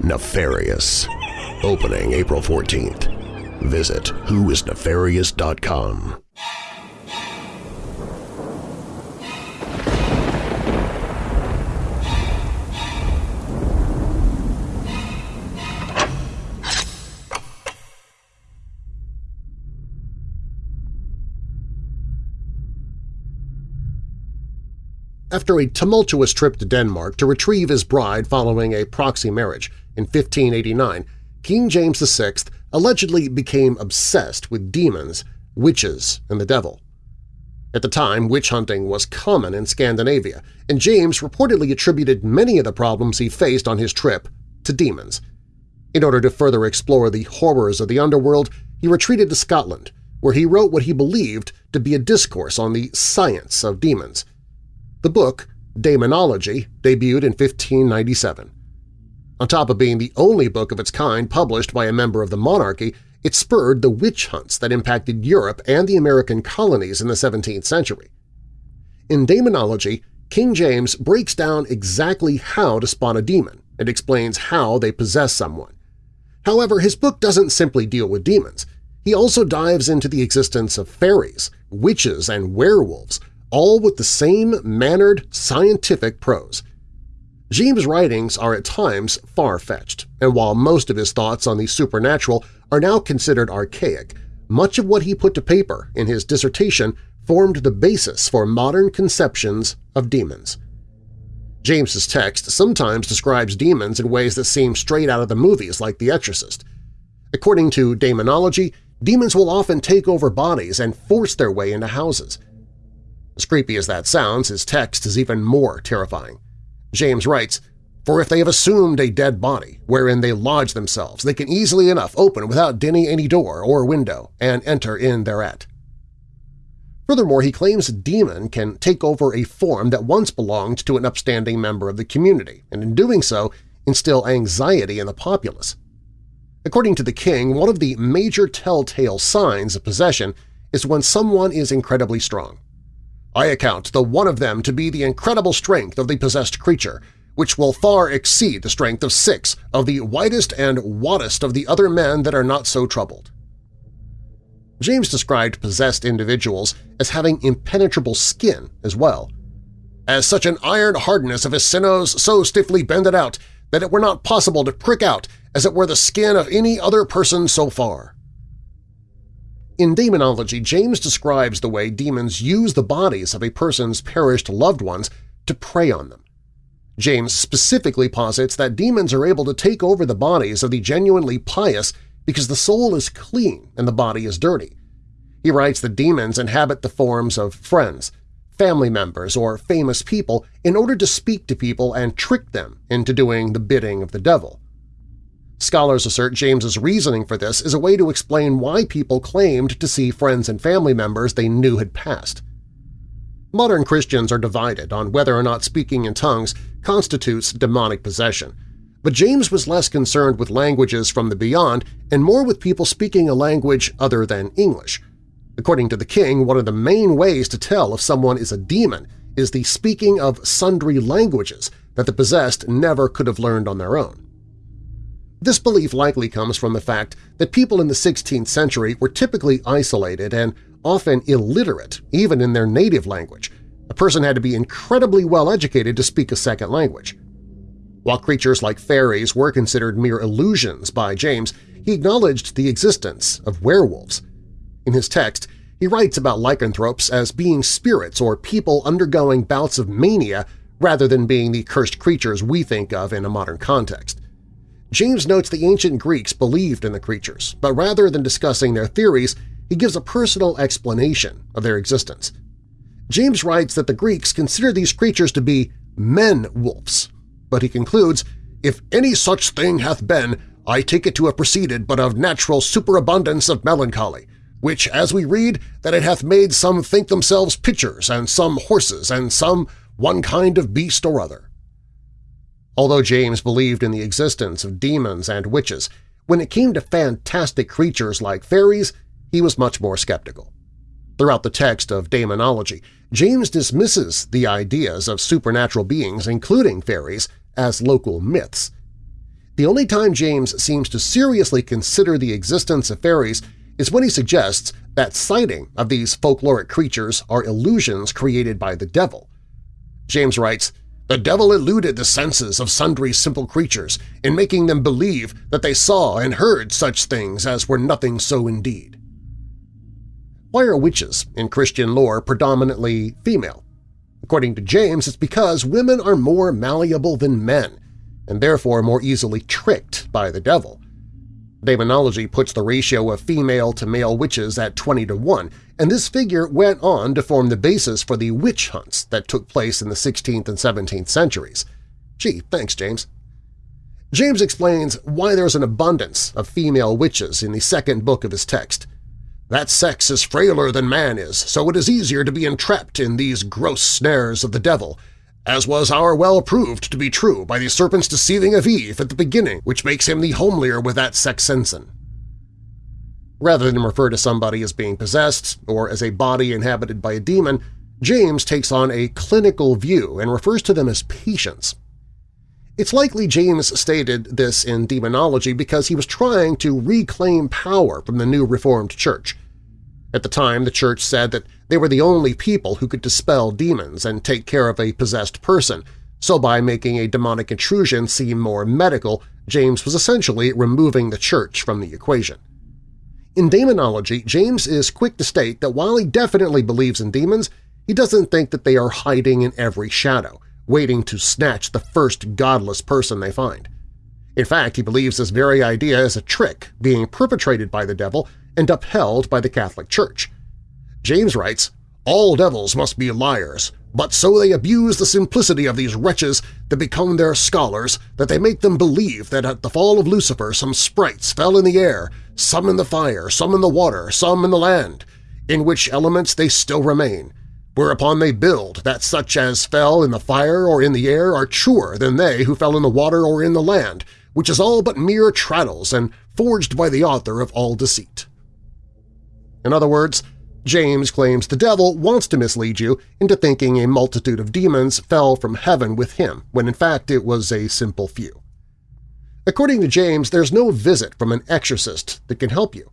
Speaker 2: nefarious. Opening April 14th. Visit whoisnefarious.com. After a tumultuous trip to Denmark to retrieve his bride following a proxy marriage in 1589, King James VI allegedly became obsessed with demons, witches, and the devil. At the time, witch hunting was common in Scandinavia, and James reportedly attributed many of the problems he faced on his trip to demons. In order to further explore the horrors of the underworld, he retreated to Scotland, where he wrote what he believed to be a discourse on the science of demons. The book, Daemonology, debuted in 1597. On top of being the only book of its kind published by a member of the monarchy, it spurred the witch hunts that impacted Europe and the American colonies in the 17th century. In Daemonology, King James breaks down exactly how to spot a demon and explains how they possess someone. However, his book doesn't simply deal with demons. He also dives into the existence of fairies, witches, and werewolves, all with the same mannered, scientific prose. James' writings are at times far-fetched, and while most of his thoughts on the supernatural are now considered archaic, much of what he put to paper in his dissertation formed the basis for modern conceptions of demons. James's text sometimes describes demons in ways that seem straight out of the movies like The Exorcist. According to demonology, demons will often take over bodies and force their way into houses. As creepy as that sounds, his text is even more terrifying. James writes, For if they have assumed a dead body wherein they lodge themselves, they can easily enough open without dinning any door or window and enter in thereat. Furthermore, he claims a demon can take over a form that once belonged to an upstanding member of the community, and in doing so instill anxiety in the populace. According to the king, one of the major telltale signs of possession is when someone is incredibly strong. I account the one of them to be the incredible strength of the possessed creature, which will far exceed the strength of six of the whitest and wattest of the other men that are not so troubled. James described possessed individuals as having impenetrable skin as well. As such an iron hardness of his sinews so stiffly bended out that it were not possible to prick out as it were the skin of any other person so far. In demonology, James describes the way demons use the bodies of a person's perished loved ones to prey on them. James specifically posits that demons are able to take over the bodies of the genuinely pious because the soul is clean and the body is dirty. He writes that demons inhabit the forms of friends, family members, or famous people in order to speak to people and trick them into doing the bidding of the devil. Scholars assert James's reasoning for this is a way to explain why people claimed to see friends and family members they knew had passed. Modern Christians are divided on whether or not speaking in tongues constitutes demonic possession, but James was less concerned with languages from the beyond and more with people speaking a language other than English. According to the king, one of the main ways to tell if someone is a demon is the speaking of sundry languages that the possessed never could have learned on their own. This belief likely comes from the fact that people in the 16th century were typically isolated and often illiterate, even in their native language. A person had to be incredibly well educated to speak a second language. While creatures like fairies were considered mere illusions by James, he acknowledged the existence of werewolves. In his text, he writes about lycanthropes as being spirits or people undergoing bouts of mania rather than being the cursed creatures we think of in a modern context. James notes the ancient Greeks believed in the creatures, but rather than discussing their theories, he gives a personal explanation of their existence. James writes that the Greeks consider these creatures to be men-wolves, but he concludes, If any such thing hath been, I take it to have proceeded but of natural superabundance of melancholy, which, as we read, that it hath made some think themselves pitchers, and some horses, and some one kind of beast or other. Although James believed in the existence of demons and witches, when it came to fantastic creatures like fairies, he was much more skeptical. Throughout the text of Daemonology, James dismisses the ideas of supernatural beings, including fairies, as local myths. The only time James seems to seriously consider the existence of fairies is when he suggests that sighting of these folkloric creatures are illusions created by the devil. James writes, the devil eluded the senses of sundry simple creatures in making them believe that they saw and heard such things as were nothing so indeed. Why are witches in Christian lore predominantly female? According to James, it's because women are more malleable than men, and therefore more easily tricked by the devil. Demonology puts the ratio of female to male witches at 20 to 1, and this figure went on to form the basis for the witch hunts that took place in the 16th and 17th centuries. Gee, thanks, James. James explains why there's an abundance of female witches in the second book of his text. That sex is frailer than man is, so it is easier to be entrapped in these gross snares of the devil, as was our well proved to be true by the serpent's deceiving of Eve at the beginning, which makes him the homelier with that sex ensign. Rather than refer to somebody as being possessed or as a body inhabited by a demon, James takes on a clinical view and refers to them as patients. It's likely James stated this in demonology because he was trying to reclaim power from the new Reformed Church. At the time, the church said that they were the only people who could dispel demons and take care of a possessed person, so by making a demonic intrusion seem more medical, James was essentially removing the church from the equation. In demonology, James is quick to state that while he definitely believes in demons, he doesn't think that they are hiding in every shadow, waiting to snatch the first godless person they find. In fact, he believes this very idea is a trick being perpetrated by the devil and upheld by the Catholic Church. James writes, All devils must be liars, but so they abuse the simplicity of these wretches that become their scholars that they make them believe that at the fall of Lucifer some sprites fell in the air, some in the fire, some in the water, some in the land, in which elements they still remain, whereupon they build that such as fell in the fire or in the air are truer than they who fell in the water or in the land, which is all but mere traddles and forged by the author of all deceit. In other words, James claims the devil wants to mislead you into thinking a multitude of demons fell from heaven with him, when in fact it was a simple few. According to James, there's no visit from an exorcist that can help you.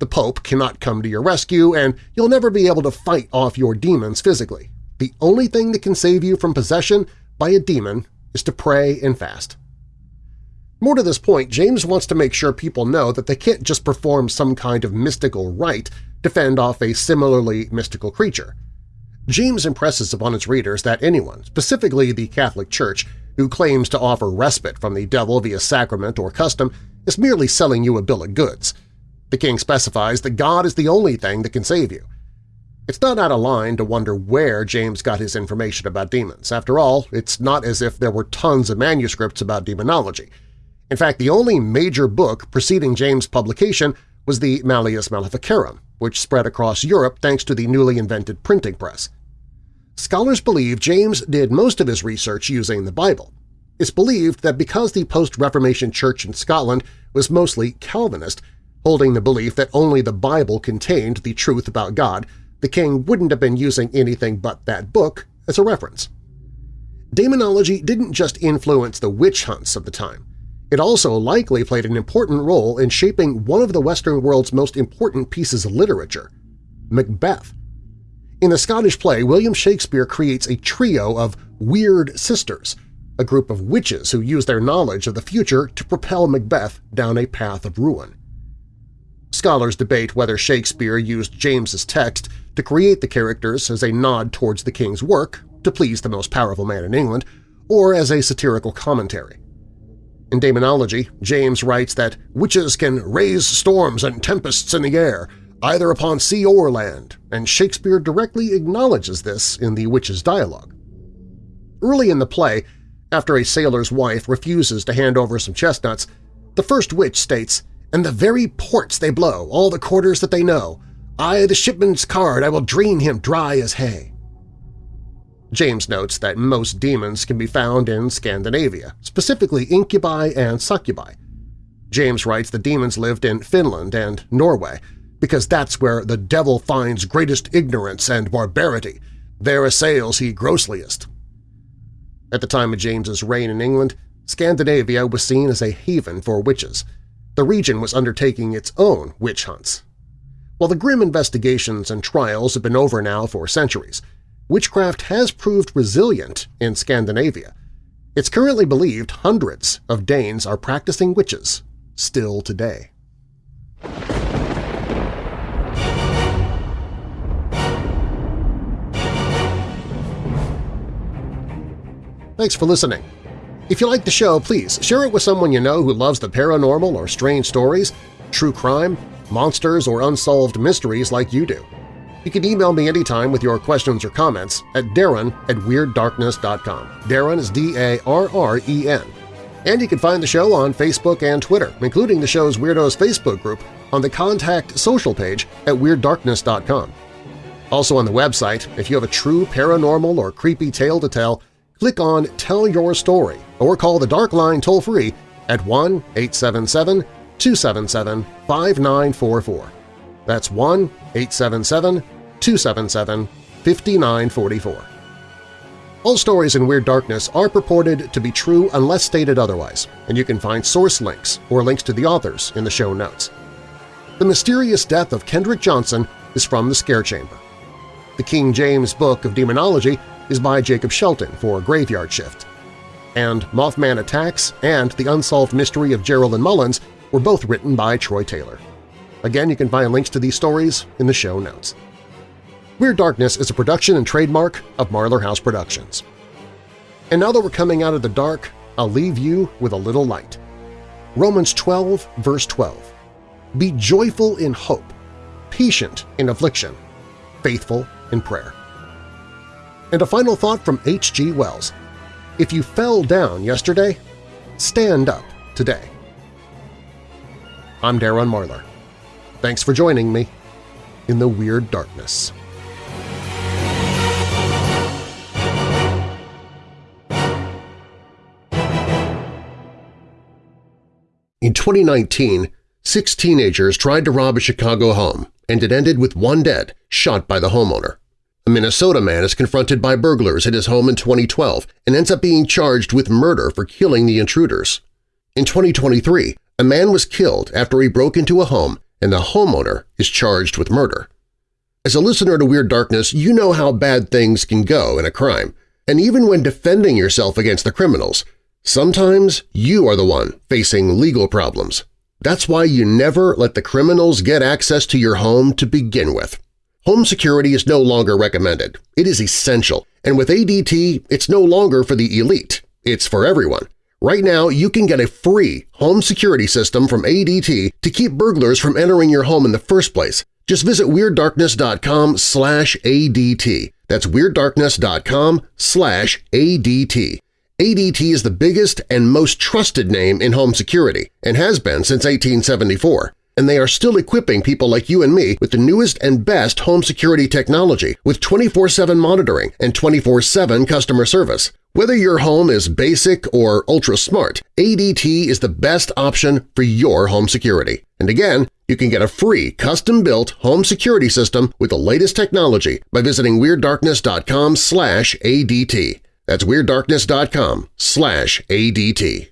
Speaker 2: The Pope cannot come to your rescue, and you'll never be able to fight off your demons physically. The only thing that can save you from possession by a demon is to pray and fast. More to this point, James wants to make sure people know that they can't just perform some kind of mystical rite to fend off a similarly mystical creature. James impresses upon its readers that anyone, specifically the Catholic Church, who claims to offer respite from the devil via sacrament or custom is merely selling you a bill of goods. The king specifies that God is the only thing that can save you. It's not out of line to wonder where James got his information about demons. After all, it's not as if there were tons of manuscripts about demonology. In fact, the only major book preceding James' publication was the Malleus Maleficarum, which spread across Europe thanks to the newly invented printing press. Scholars believe James did most of his research using the Bible. It's believed that because the post-Reformation Church in Scotland was mostly Calvinist, holding the belief that only the Bible contained the truth about God, the king wouldn't have been using anything but that book as a reference. Demonology didn't just influence the witch hunts of the time. It also likely played an important role in shaping one of the Western world's most important pieces of literature, Macbeth. In the Scottish play, William Shakespeare creates a trio of weird sisters, a group of witches who use their knowledge of the future to propel Macbeth down a path of ruin. Scholars debate whether Shakespeare used James's text to create the characters as a nod towards the king's work, to please the most powerful man in England, or as a satirical commentary. In demonology, James writes that witches can raise storms and tempests in the air, either upon sea or land, and Shakespeare directly acknowledges this in the witch's dialogue. Early in the play, after a sailor's wife refuses to hand over some chestnuts, the first witch states, "And the very ports they blow, all the quarters that they know. I, the shipman's card, I will drain him dry as hay." James notes that most demons can be found in Scandinavia, specifically incubi and succubi. James writes the demons lived in Finland and Norway, because that's where the devil finds greatest ignorance and barbarity. There assails he grossliest. At the time of James's reign in England, Scandinavia was seen as a haven for witches. The region was undertaking its own witch hunts. While the grim investigations and trials have been over now for centuries, witchcraft has proved resilient in Scandinavia. It's currently believed hundreds of Danes are practicing witches still today. Thanks for listening. If you like the show, please share it with someone you know who loves the paranormal or strange stories, true crime, monsters, or unsolved mysteries like you do. You can email me anytime with your questions or comments at darren at WeirdDarkness.com. Darren is D-A-R-R-E-N. And you can find the show on Facebook and Twitter, including the show's Weirdos Facebook group on the Contact Social page at WeirdDarkness.com. Also on the website, if you have a true paranormal or creepy tale to tell, click on Tell Your Story or call the Dark Line toll-free at 1-877-277-5944. That's 1-877-277-5944. All stories in Weird Darkness are purported to be true unless stated otherwise, and you can find source links or links to the authors in the show notes. The mysterious death of Kendrick Johnson is from the Scare Chamber. The King James Book of Demonology is by Jacob Shelton for Graveyard Shift. And Mothman Attacks and The Unsolved Mystery of Geraldine Mullins were both written by Troy Taylor. Again, you can find links to these stories in the show notes. Weird Darkness is a production and trademark of Marlar House Productions. And now that we're coming out of the dark, I'll leave you with a little light. Romans 12, verse 12. Be joyful in hope, patient in affliction, faithful in prayer. And a final thought from H.G. Wells. If you fell down yesterday, stand up today. I'm Darren Marlar. Thanks for joining me in the Weird Darkness. In 2019, six teenagers tried to rob a Chicago home, and it ended with one dead, shot by the homeowner. A Minnesota man is confronted by burglars at his home in 2012 and ends up being charged with murder for killing the intruders. In 2023, a man was killed after he broke into a home and the homeowner is charged with murder. As a listener to Weird Darkness, you know how bad things can go in a crime, and even when defending yourself against the criminals, sometimes you are the one facing legal problems. That's why you never let the criminals get access to your home to begin with. Home security is no longer recommended. It is essential, and with ADT, it's no longer for the elite. It's for everyone. Right now, you can get a free home security system from ADT to keep burglars from entering your home in the first place. Just visit WeirdDarkness.com slash ADT. That's WeirdDarkness.com slash ADT. ADT is the biggest and most trusted name in home security and has been since 1874 and they are still equipping people like you and me with the newest and best home security technology with 24-7 monitoring and 24-7 customer service. Whether your home is basic or ultra-smart, ADT is the best option for your home security. And again, you can get a free custom-built home security system with the latest technology by visiting WeirdDarkness.com slash ADT. That's WeirdDarkness.com slash ADT.